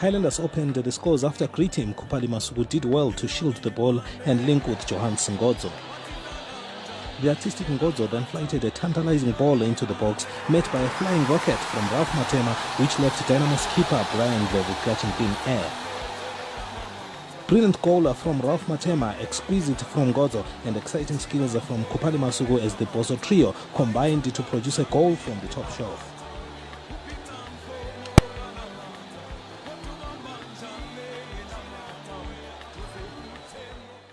Highlanders opened the scores after Kritim Kupali Masugu did well to shield the ball and link with Johan Singodzo. The artistic Ngodzo then flighted a tantalizing ball into the box, met by a flying rocket from Ralph Matema, which left Dynamo's keeper Brian Glover clutching in air. Brilliant goal from Ralph Matema, exquisite from Ngodzo, and exciting skills from Kupali Masugu as the Bosso trio combined to produce a goal from the top shelf.